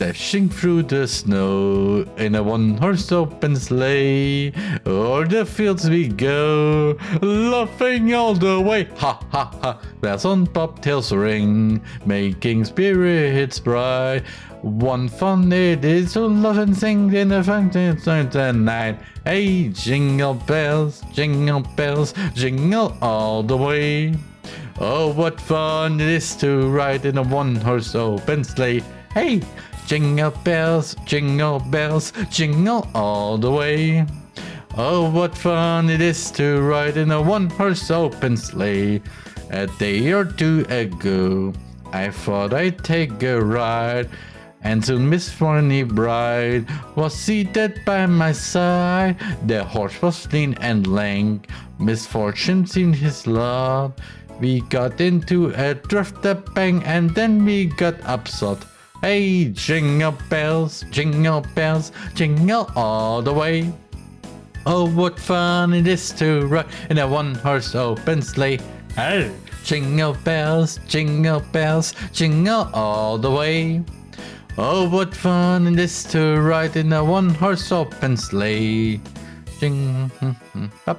Dashing through the snow in a one-horse open sleigh. O'er the fields we go, laughing all the way. Ha ha ha! Bells on bobtails ring, making spirits bright. One fun it is to love and sing in the fountain night. Hey, jingle bells, jingle bells, jingle all the way. Oh, what fun it is to ride in a one-horse open sleigh. Hey, jingle bells, jingle bells, jingle all the way. Oh, what fun it is to ride in a one-horse open sleigh. A day or two ago, I thought I'd take a ride. And soon Miss Fanny Bright was seated by my side. The horse was lean and lank, misfortune seemed his lot. We got into a drift a bang and then we got upset. Hey, jingle bells, jingle bells, jingle all the way. Oh, what fun it is to ride in a one-horse open sleigh. Hey, jingle bells, jingle bells, jingle all the way. Oh, what fun it is to ride in a one-horse open sleigh. Jing. Now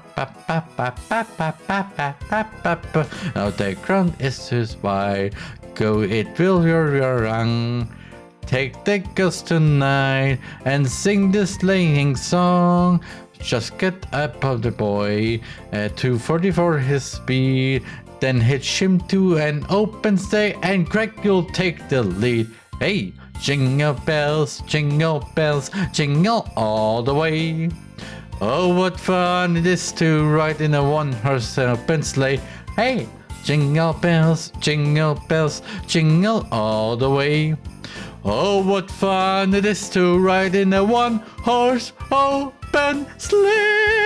the ground is too wide. Go, it will your your rung. Take the girls tonight and sing the sleighing song. Just get up of the boy uh, at 244 his speed. Then hitch him to an open sleigh and Greg you'll take the lead. Hey, jingle bells, jingle bells, jingle all the way. Oh, what fun it is to ride in a one-horse open sleigh. Hey, jingle bells, jingle bells, jingle all the way. Oh, what fun it is to ride in a one-horse open sleigh.